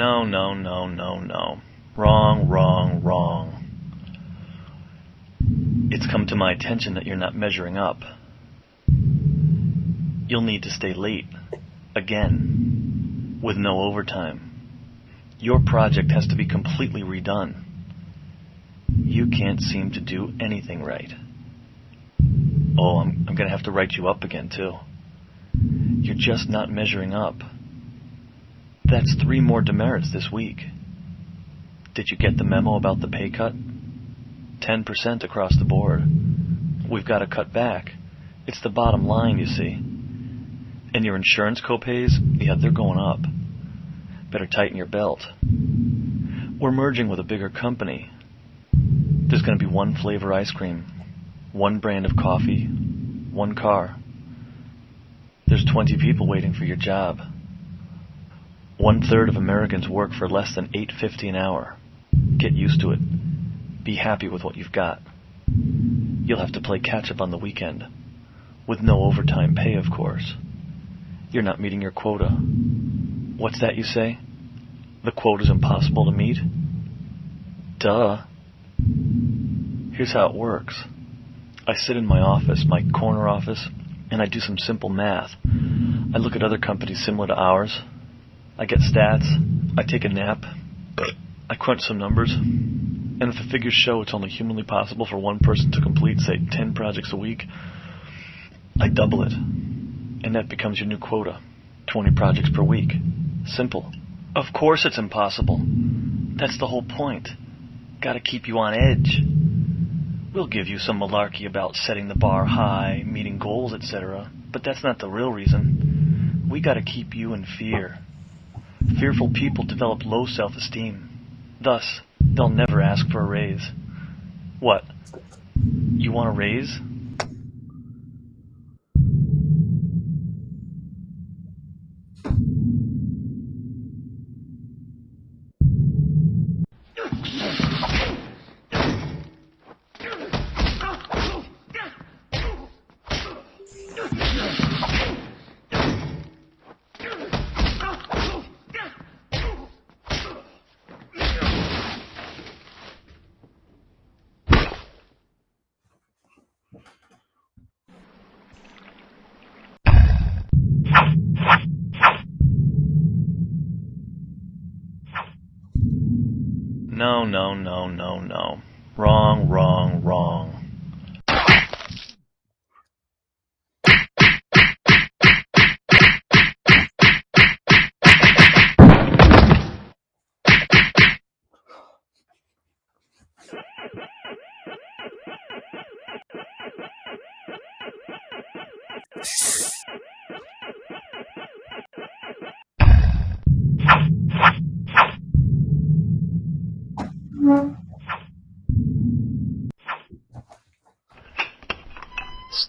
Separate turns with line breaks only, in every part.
No, no, no, no, no. Wrong, wrong, wrong. It's come to my attention that you're not measuring up. You'll need to stay late. Again. With no overtime. Your project has to be completely redone. You can't seem to do anything right. Oh, I'm, I'm going to have to write you up again, too. You're just not measuring up. That's three more demerits this week. Did you get the memo about the pay cut? 10% across the board. We've got to cut back. It's the bottom line, you see. And your insurance copays, yeah, they're going up. Better tighten your belt. We're merging with a bigger company. There's going to be one flavor ice cream, one brand of coffee, one car. There's 20 people waiting for your job. One third of Americans work for less than 8.50 an hour. Get used to it. Be happy with what you've got. You'll have to play catch up on the weekend. With no overtime pay, of course. You're not meeting your quota. What's that you say? The quota's impossible to meet? Duh. Here's how it works. I sit in my office, my corner office, and I do some simple math. I look at other companies similar to ours. I get stats. I take a nap. I crunch some numbers. And if the figures show it's only humanly possible for one person to complete, say, 10 projects a week, I double it. And that becomes your new quota 20 projects per week. Simple. Of course it's impossible. That's the whole point. Gotta keep you on edge. We'll give you some malarkey about setting the bar high, meeting goals, etc., but that's not the real reason. We gotta keep you in fear. Fearful people develop low self-esteem. Thus, they'll never ask for a raise. What? You want a raise? No, no, no, no, no. Wrong, wrong, wrong.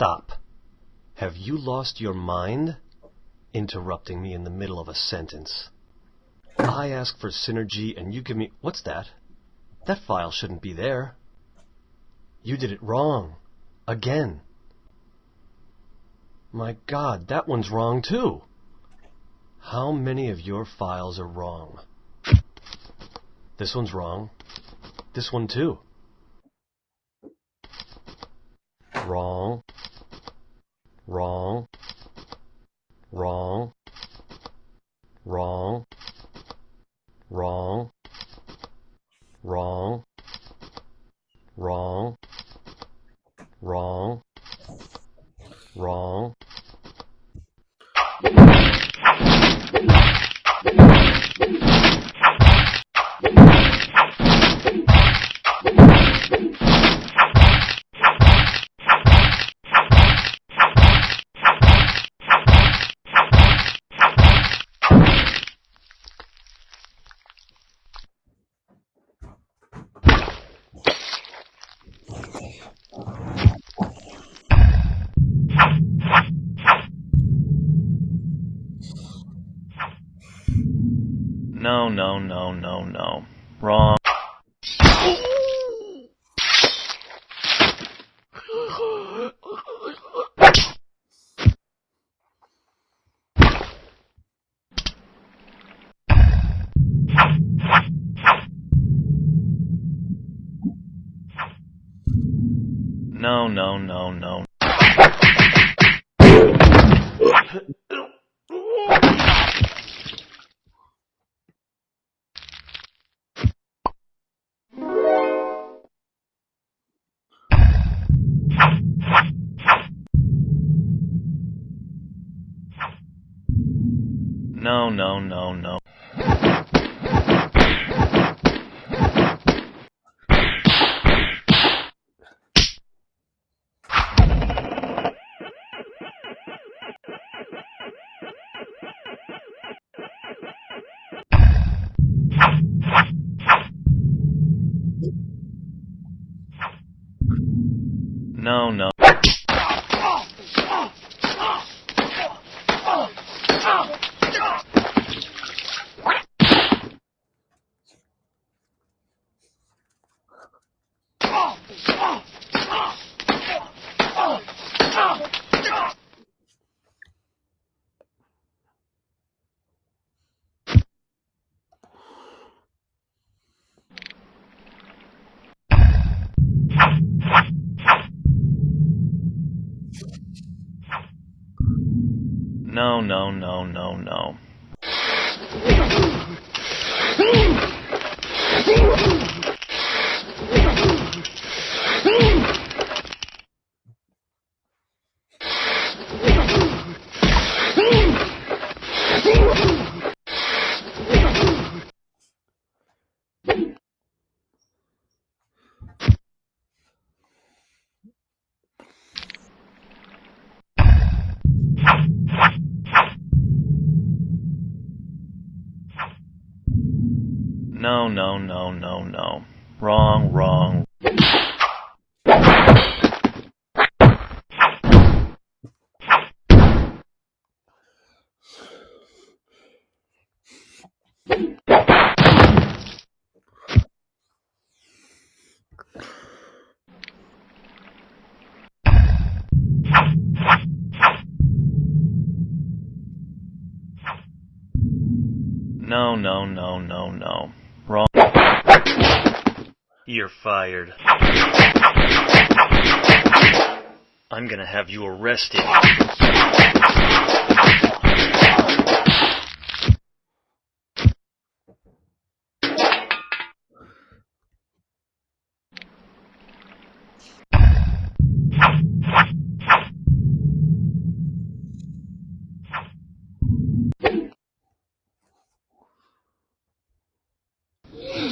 Stop. Have you lost your mind? Interrupting me in the middle of a sentence. I ask for synergy and you give me. What's that? That file shouldn't be there. You did it wrong. Again. My God, that one's wrong too. How many of your files are wrong? This one's wrong. This one too. Wrong wrong, wrong, wrong, wrong, wrong, wrong, wrong, wrong.
No, no, no, no, no. Wrong. No, no, no, no. No, no. No, no, no, no, no. No, no, no, no, no. Wrong, wrong. No, no, no, no, no. Wrong. You're fired. I'm gonna have you arrested.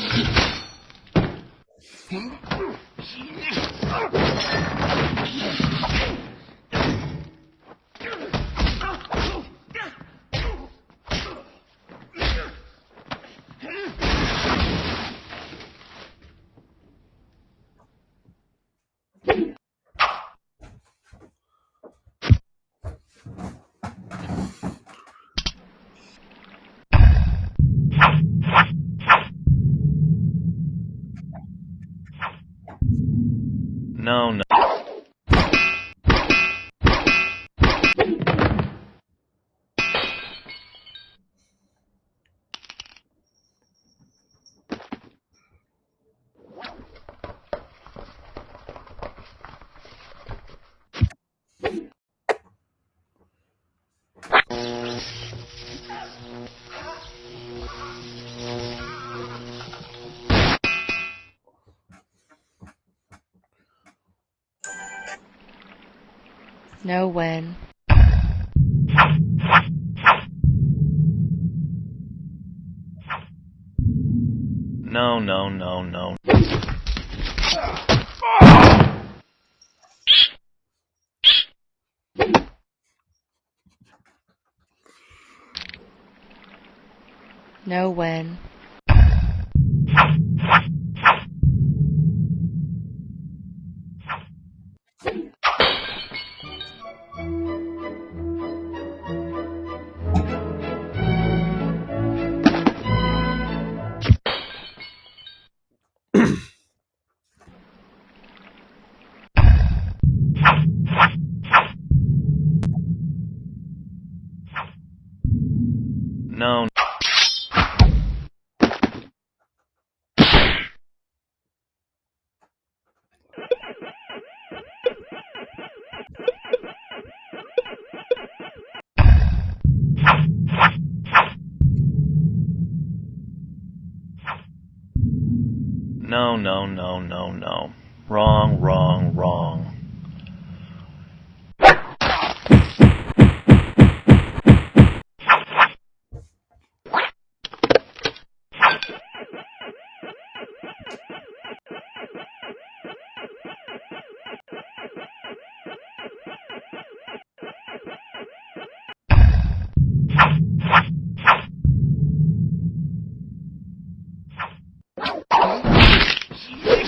死ぬ No, no.
Know when.
No, no, no, no.
Know when.
No, no, no, no, no. Wrong, wrong, wrong. Yes.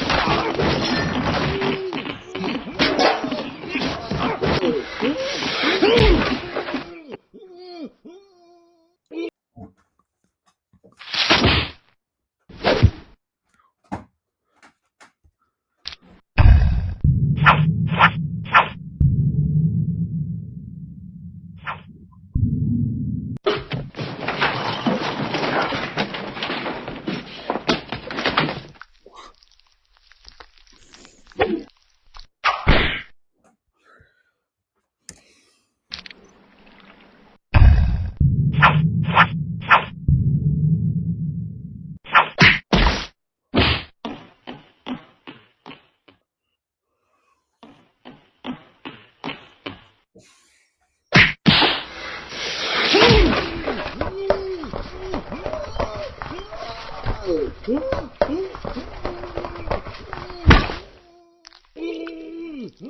No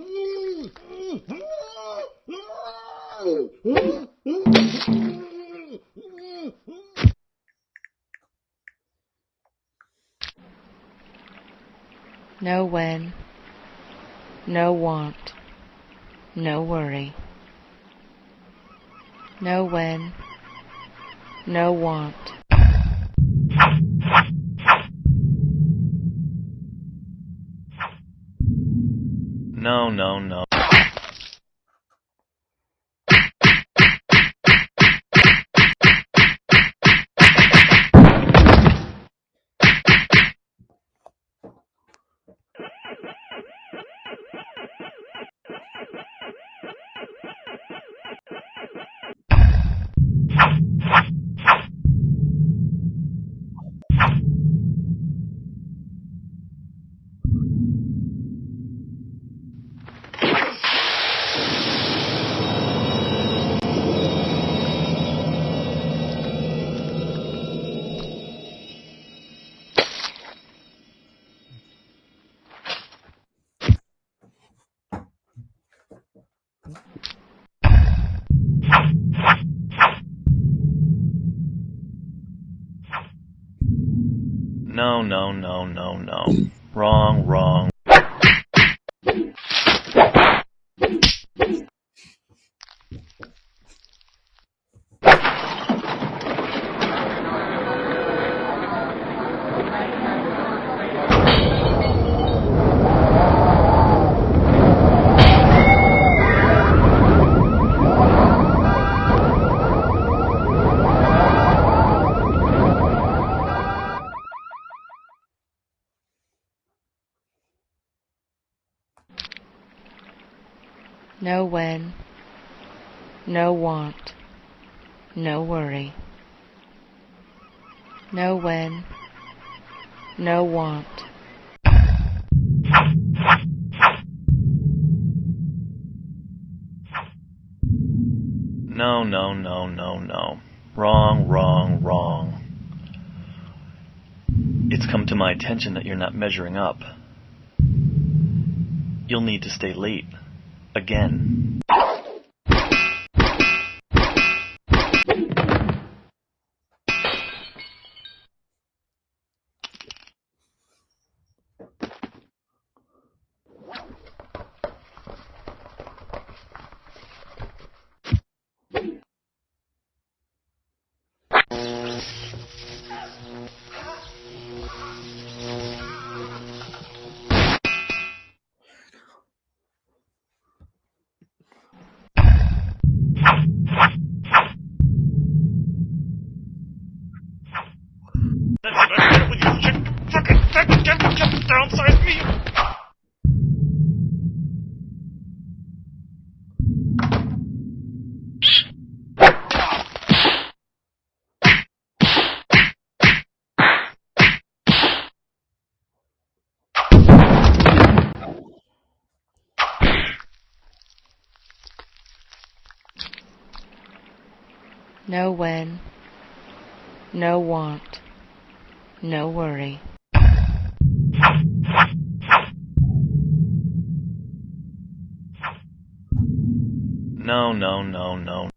when. No want. No worry. No when. No want.
No, No, no, no, no, no. Wrong, wrong.
No when. No want. No worry. No when. No want.
No, no, no, no, no. Wrong, wrong, wrong. It's come to my attention that you're not measuring up. You'll need to stay late. Again.
No when, no want, no worry.
No, no, no, no.